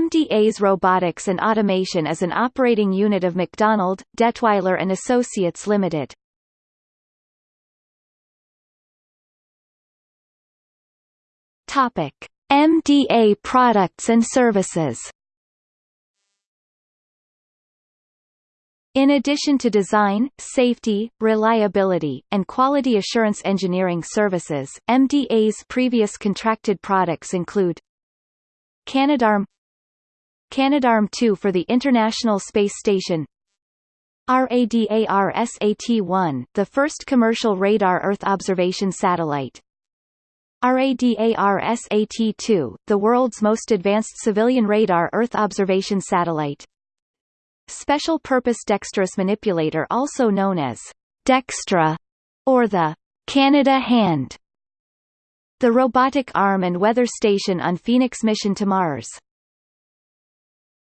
MDA's Robotics and Automation is an operating unit of MacDonald, Dettwiler and Associates Limited. Topic: MDA products and services. In addition to design, safety, reliability, and quality assurance engineering services, MDA's previous contracted products include Canadarm Canadarm2 for the International Space Station RADAR-SAT-1, the first commercial radar Earth observation satellite RADAR-SAT-2, the world's most advanced civilian radar Earth observation satellite Special Purpose Dexterous Manipulator also known as Dextre, or the Canada Hand. The robotic arm and weather station on Phoenix mission to Mars.